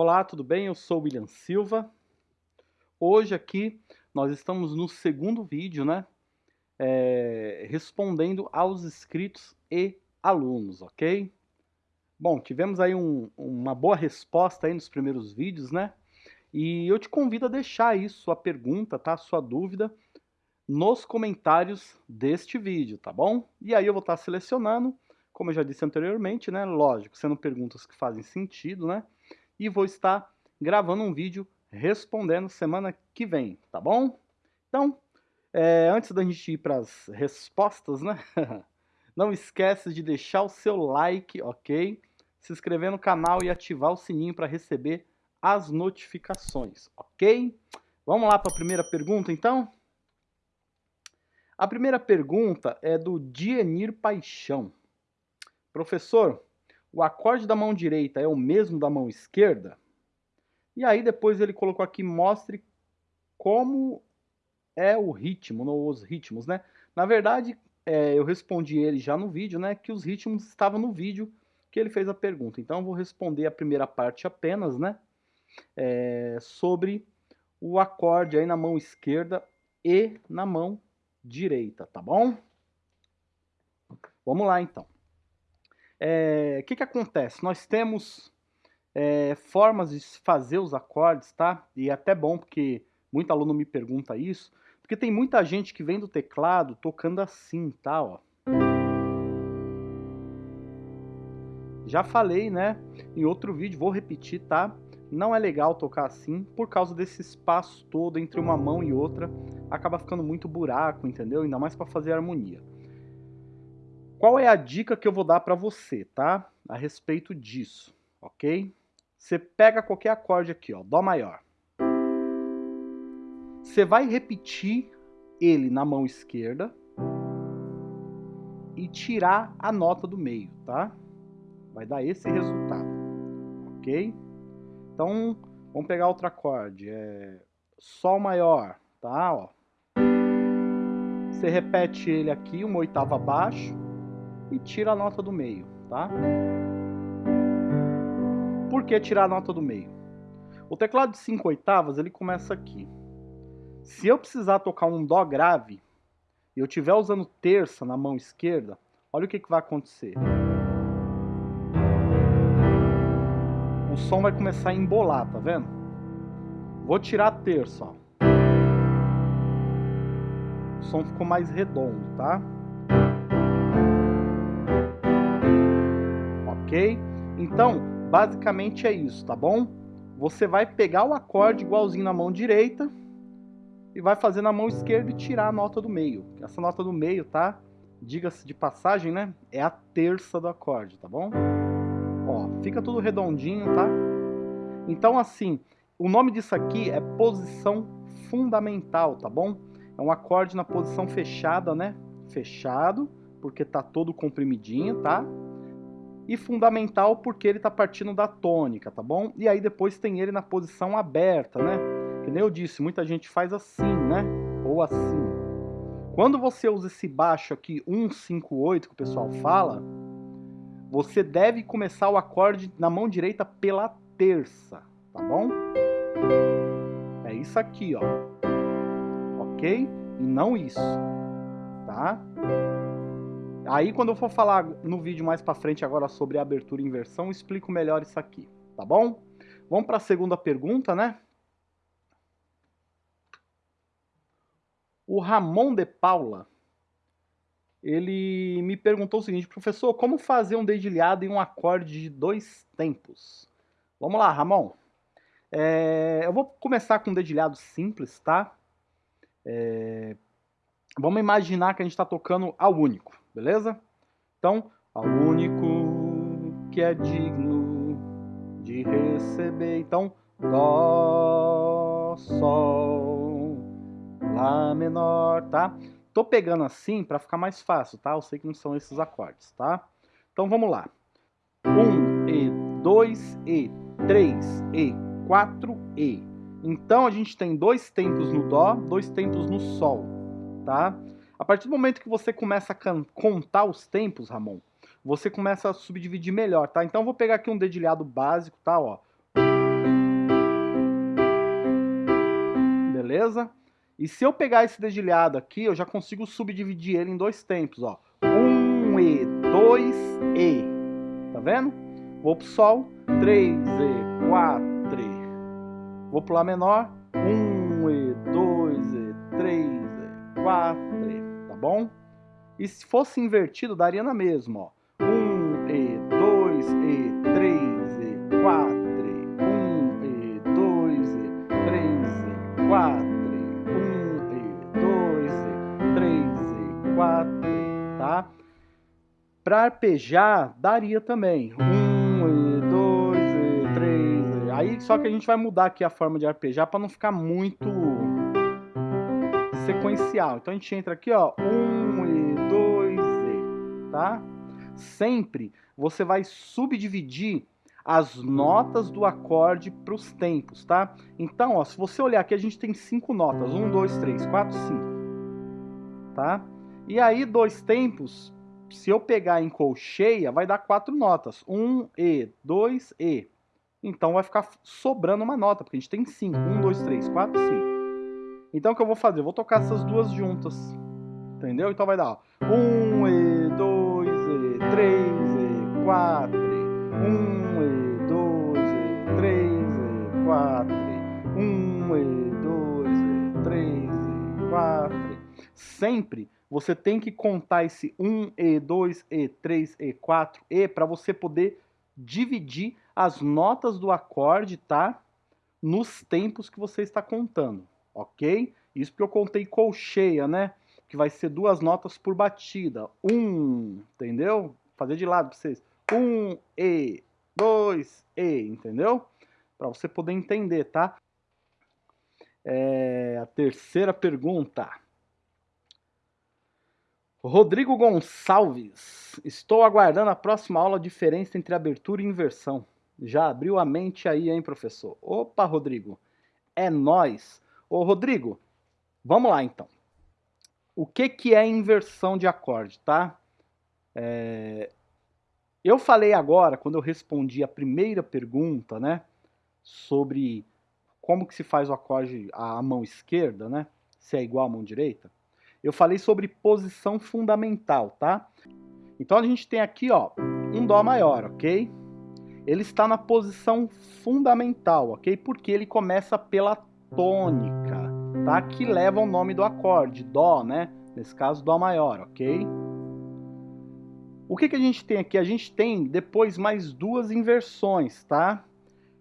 Olá, tudo bem? Eu sou William Silva. Hoje aqui nós estamos no segundo vídeo, né? É, respondendo aos inscritos e alunos, ok? Bom, tivemos aí um, uma boa resposta aí nos primeiros vídeos, né? E eu te convido a deixar aí sua pergunta, tá? Sua dúvida nos comentários deste vídeo, tá bom? E aí eu vou estar selecionando, como eu já disse anteriormente, né? Lógico, sendo perguntas que fazem sentido, né? E vou estar gravando um vídeo respondendo semana que vem, tá bom? Então, é, antes da gente ir para as respostas, né? Não esquece de deixar o seu like, ok? Se inscrever no canal e ativar o sininho para receber as notificações, ok? Vamos lá para a primeira pergunta, então? A primeira pergunta é do Dienir Paixão. Professor, o acorde da mão direita é o mesmo da mão esquerda? E aí depois ele colocou aqui, mostre como é o ritmo, os ritmos, né? Na verdade, é, eu respondi ele já no vídeo, né? Que os ritmos estavam no vídeo que ele fez a pergunta. Então eu vou responder a primeira parte apenas, né? É, sobre o acorde aí na mão esquerda e na mão direita, tá bom? Vamos lá então. O é, que, que acontece? Nós temos é, formas de fazer os acordes, tá? E é até bom porque muito aluno me pergunta isso, porque tem muita gente que vem do teclado tocando assim, tá? Ó. Já falei, né? Em outro vídeo, vou repetir, tá? Não é legal tocar assim, por causa desse espaço todo entre uma mão e outra, acaba ficando muito buraco, entendeu? Ainda mais para fazer harmonia. Qual é a dica que eu vou dar para você, tá? A respeito disso, ok? Você pega qualquer acorde aqui, ó, Dó maior. Você vai repetir ele na mão esquerda e tirar a nota do meio, tá? Vai dar esse resultado, ok? Então, vamos pegar outro acorde, é Sol maior, tá? Ó. Você repete ele aqui, uma oitava abaixo, e tira a nota do meio, tá? Por que tirar a nota do meio? O teclado de 5 oitavas, ele começa aqui. Se eu precisar tocar um Dó grave, e eu estiver usando terça na mão esquerda, olha o que, que vai acontecer. O som vai começar a embolar, tá vendo? Vou tirar a terça, ó. O som ficou mais redondo, tá? Ok? Então, basicamente é isso, tá bom? Você vai pegar o acorde igualzinho na mão direita e vai fazer na mão esquerda e tirar a nota do meio. Essa nota do meio, tá? Diga-se de passagem, né? É a terça do acorde, tá bom? Ó, fica tudo redondinho, tá? Então, assim, o nome disso aqui é posição fundamental, tá bom? É um acorde na posição fechada, né? Fechado, porque tá todo comprimidinho, tá? E fundamental porque ele está partindo da tônica, tá bom? E aí depois tem ele na posição aberta, né? Que nem eu disse, muita gente faz assim, né? Ou assim. Quando você usa esse baixo aqui, 158, que o pessoal fala, você deve começar o acorde na mão direita pela terça, tá bom? É isso aqui, ó. Ok? E não isso, tá? Aí quando eu for falar no vídeo mais para frente agora sobre abertura e inversão, explico melhor isso aqui, tá bom? Vamos para a segunda pergunta, né? O Ramon de Paula, ele me perguntou o seguinte, professor, como fazer um dedilhado em um acorde de dois tempos? Vamos lá, Ramon. É, eu vou começar com um dedilhado simples, tá? É, vamos imaginar que a gente está tocando ao único beleza? Então, ao único que é digno de receber. Então, Dó, Sol, Lá menor, tá? Tô pegando assim para ficar mais fácil, tá? Eu sei que não são esses acordes, tá? Então vamos lá. Um E, dois E, três E, quatro E. Então a gente tem dois tempos no Dó, dois tempos no Sol, tá? A partir do momento que você começa a contar os tempos, Ramon, você começa a subdividir melhor, tá? Então eu vou pegar aqui um dedilhado básico, tá? Ó. Beleza? E se eu pegar esse dedilhado aqui, eu já consigo subdividir ele em dois tempos, ó. Um e, dois e. Tá vendo? Vou pro sol, três e, quatro e. Vou pro lá menor, um e, dois e, três e, quatro bom? E se fosse invertido, daria na mesma, ó. Um E, dois E, três E, quatro E. Um E, dois E, três E, quatro Para arpejar, daria também. Um, e dois, e três. E... Aí só que a gente vai mudar aqui a forma de arpejar para não ficar muito sequencial. Então a gente entra aqui, ó, um e dois e, tá? Sempre você vai subdividir as notas do acorde para os tempos, tá? Então, ó, se você olhar aqui, a gente tem cinco notas. Um, dois, três, quatro, cinco. Tá? E aí, dois tempos, se eu pegar em colcheia, vai dar quatro notas. Um E, dois E. Então vai ficar sobrando uma nota, porque a gente tem cinco. Um, dois, três, quatro, cinco. Então o que eu vou fazer? Eu vou tocar essas duas juntas. Entendeu? Então vai dar ó, um E, dois E, três E, quatro E. Um E, dois E, três E, quatro E. Um E, dois E, três E, quatro E. Sempre você tem que contar esse 1E, 2E, 3E, 4E para você poder dividir as notas do acorde, tá? Nos tempos que você está contando, ok? Isso porque eu contei colcheia, né? Que vai ser duas notas por batida. Um, entendeu? Fazer de lado para vocês. Um, E, dois, E, entendeu? Para você poder entender, tá? É, a terceira pergunta. Rodrigo Gonçalves, estou aguardando a próxima aula diferença entre abertura e inversão. Já abriu a mente aí, hein, professor? Opa, Rodrigo, é nós. Ô, Rodrigo, vamos lá então. O que, que é inversão de acorde, tá? É... Eu falei agora, quando eu respondi a primeira pergunta, né, sobre como que se faz o acorde à mão esquerda, né, se é igual à mão direita, eu falei sobre posição fundamental, tá? Então a gente tem aqui, ó, um Dó maior, ok? Ele está na posição fundamental, ok? Porque ele começa pela tônica, tá? Que leva o nome do acorde, Dó, né? Nesse caso, Dó maior, ok? O que, que a gente tem aqui? A gente tem depois mais duas inversões, tá?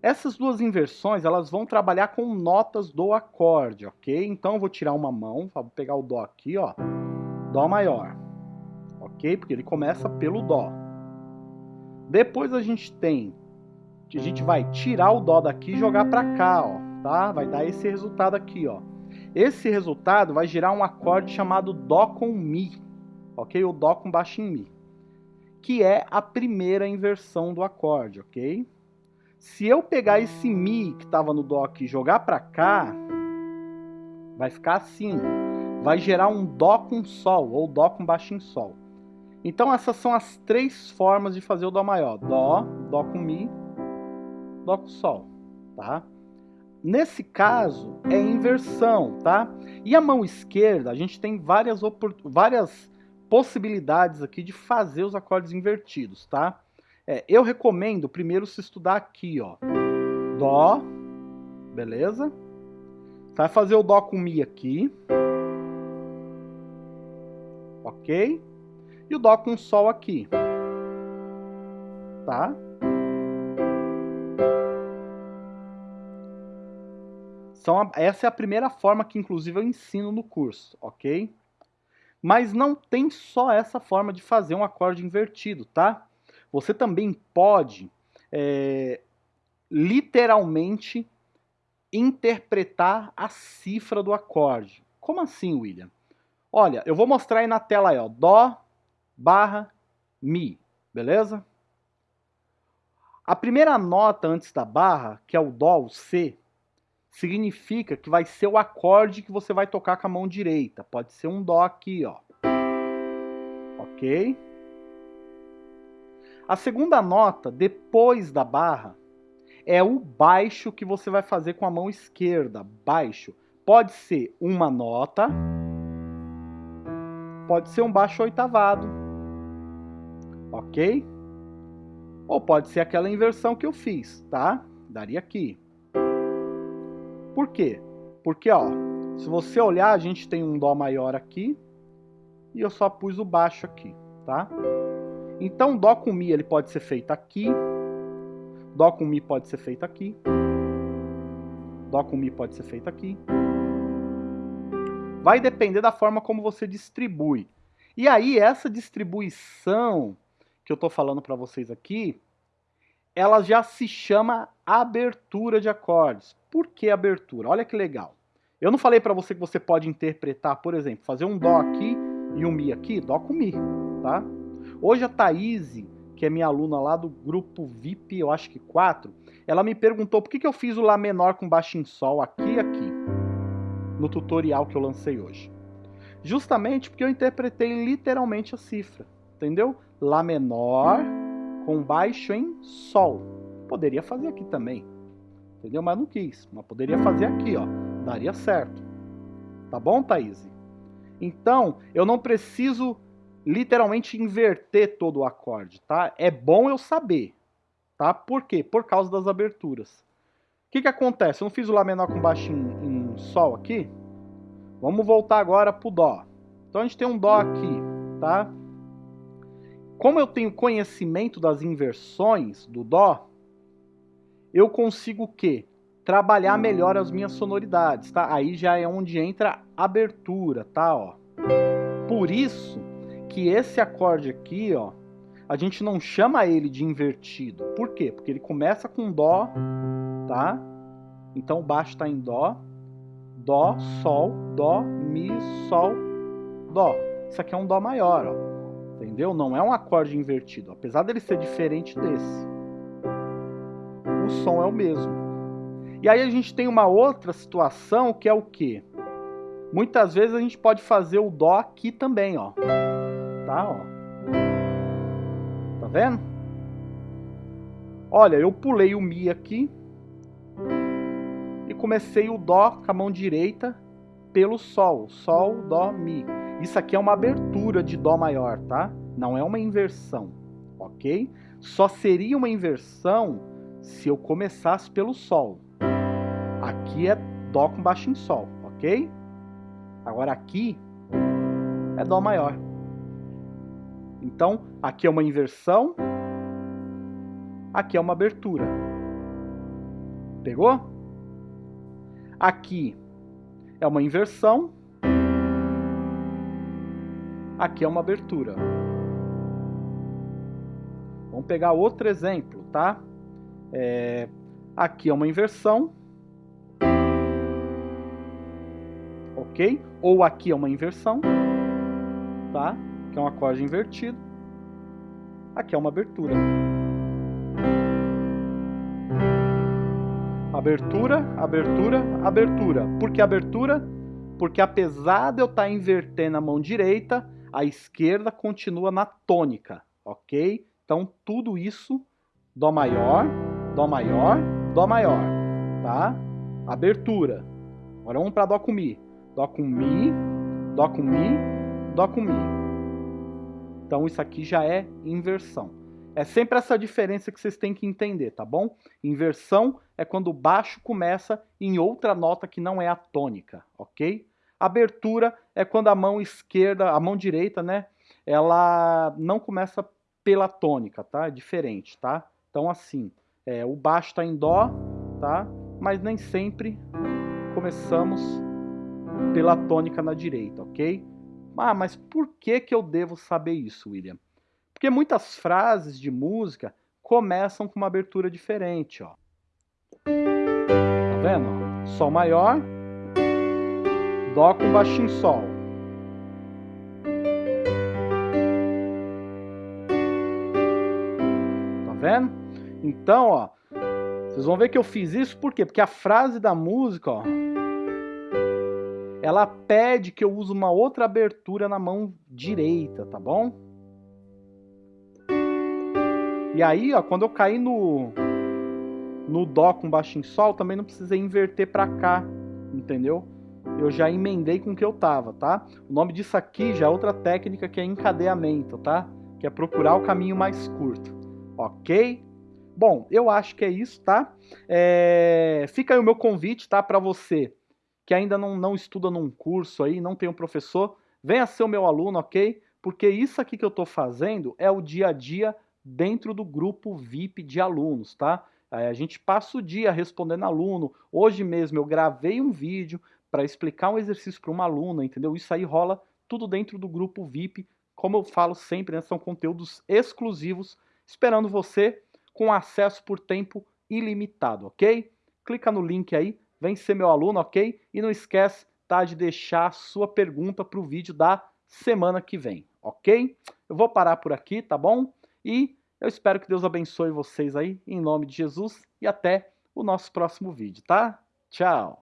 Essas duas inversões, elas vão trabalhar com notas do acorde, ok? Então eu vou tirar uma mão, vou pegar o Dó aqui, ó, Dó maior, ok? Porque ele começa pelo Dó. Depois a gente tem, a gente vai tirar o Dó daqui e jogar para cá, ó, tá? Vai dar esse resultado aqui, ó. Esse resultado vai gerar um acorde chamado Dó com Mi, ok? O Dó com baixo em Mi, que é a primeira inversão do acorde, ok? Se eu pegar esse Mi que estava no Dó aqui e jogar para cá, vai ficar assim. Vai gerar um Dó com Sol, ou Dó com baixo em Sol. Então essas são as três formas de fazer o Dó maior. Dó, Dó com Mi, Dó com Sol, tá? Nesse caso, é inversão, tá? E a mão esquerda, a gente tem várias, várias possibilidades aqui de fazer os acordes invertidos, tá? É, eu recomendo primeiro se estudar aqui, ó. Dó, beleza? Vai fazer o Dó com Mi aqui. Ok? E o Dó com Sol aqui. Tá? São, essa é a primeira forma que, inclusive, eu ensino no curso, ok? Mas não tem só essa forma de fazer um acorde invertido, tá? Você também pode é, literalmente interpretar a cifra do acorde. Como assim, William? Olha, eu vou mostrar aí na tela aí, ó, Dó barra Mi, beleza? A primeira nota antes da barra, que é o Dó, o C, significa que vai ser o acorde que você vai tocar com a mão direita. Pode ser um Dó aqui, ó. Ok? A segunda nota, depois da barra, é o baixo que você vai fazer com a mão esquerda, baixo. pode ser uma nota, pode ser um baixo oitavado, ok? Ou pode ser aquela inversão que eu fiz, tá? Daria aqui. Por quê? Porque, ó, se você olhar, a gente tem um Dó maior aqui e eu só pus o baixo aqui, tá? Então, Dó com Mi ele pode ser feito aqui, Dó com Mi pode ser feito aqui, Dó com Mi pode ser feito aqui. Vai depender da forma como você distribui. E aí, essa distribuição que eu estou falando para vocês aqui, ela já se chama abertura de acordes. Por que abertura? Olha que legal. Eu não falei para você que você pode interpretar, por exemplo, fazer um Dó aqui e um Mi aqui, Dó com Mi, tá? Hoje a Thaís, que é minha aluna lá do grupo VIP, eu acho que 4, ela me perguntou por que, que eu fiz o Lá menor com baixo em Sol aqui e aqui, no tutorial que eu lancei hoje. Justamente porque eu interpretei literalmente a cifra, entendeu? Lá menor com baixo em Sol. Poderia fazer aqui também, entendeu? Mas não quis, mas poderia fazer aqui, ó, daria certo. Tá bom, Thaís? Então, eu não preciso literalmente inverter todo o acorde, tá? É bom eu saber, tá? Por quê? Por causa das aberturas. O que que acontece? Eu não fiz o Lá menor com baixo em, em Sol aqui? Vamos voltar agora pro Dó. Então a gente tem um Dó aqui, tá? Como eu tenho conhecimento das inversões do Dó, eu consigo o quê? Trabalhar melhor as minhas sonoridades, tá? Aí já é onde entra a abertura, tá? Ó. Por isso que esse acorde aqui, ó, a gente não chama ele de invertido. Por quê? Porque ele começa com Dó, tá? Então o baixo está em Dó, Dó, Sol, Dó, Mi, Sol, Dó. Isso aqui é um Dó maior, ó. Entendeu? Não é um acorde invertido, apesar dele ser diferente desse. O som é o mesmo. E aí a gente tem uma outra situação que é o quê? Muitas vezes a gente pode fazer o Dó aqui também, ó tá? Ó. Tá vendo? Olha, eu pulei o Mi aqui e comecei o Dó com a mão direita pelo Sol. Sol, Dó, Mi. Isso aqui é uma abertura de Dó maior, tá? Não é uma inversão, ok? Só seria uma inversão se eu começasse pelo Sol. Aqui é Dó com baixo em Sol, ok? Agora aqui é Dó maior. Então, aqui é uma inversão, aqui é uma abertura. Pegou? Aqui é uma inversão, aqui é uma abertura. Vamos pegar outro exemplo, tá? É, aqui é uma inversão, ok? Ou aqui é uma inversão, tá? que é um acorde invertido. Aqui é uma abertura. Abertura, abertura, abertura. Por que abertura? Porque apesar de eu estar invertendo a mão direita, a esquerda continua na tônica, ok? Então tudo isso, Dó maior, Dó maior, Dó maior, tá? Abertura. Agora vamos para Dó com Mi. Dó com Mi, Dó com Mi, Dó com Mi. Então isso aqui já é inversão. É sempre essa diferença que vocês têm que entender, tá bom? Inversão é quando o baixo começa em outra nota que não é a tônica, ok? Abertura é quando a mão esquerda, a mão direita, né? Ela não começa pela tônica, tá? É diferente, tá? Então assim, é, o baixo está em Dó, tá? Mas nem sempre começamos pela tônica na direita, ok? Ah, mas por que, que eu devo saber isso, William? Porque muitas frases de música começam com uma abertura diferente, ó. Tá vendo? Sol maior, Dó com baixinho Sol. Então, ó, vocês vão ver que eu fiz isso por quê? Porque a frase da música, ó, ela pede que eu use uma outra abertura na mão direita, tá bom? E aí, ó, quando eu cair no no dó com baixo em sol, também não precisei inverter para cá, entendeu? eu já emendei com o que eu tava, tá? O nome disso aqui já é outra técnica que é encadeamento, tá? Que é procurar o caminho mais curto, ok? Bom, eu acho que é isso, tá? É... Fica aí o meu convite, tá? Para você que ainda não, não estuda num curso aí, não tem um professor, venha ser o meu aluno, ok? Porque isso aqui que eu estou fazendo é o dia a dia dentro do grupo VIP de alunos, tá? A gente passa o dia respondendo aluno. Hoje mesmo eu gravei um vídeo para explicar um exercício para uma aluna, entendeu? Isso aí rola tudo dentro do grupo VIP. Como eu falo sempre, né, são conteúdos exclusivos, esperando você com acesso por tempo ilimitado, ok? Clica no link aí, vem ser meu aluno, ok? E não esquece tá, de deixar sua pergunta para o vídeo da semana que vem, ok? Eu vou parar por aqui, tá bom? E eu espero que Deus abençoe vocês aí, em nome de Jesus, e até o nosso próximo vídeo, tá? Tchau!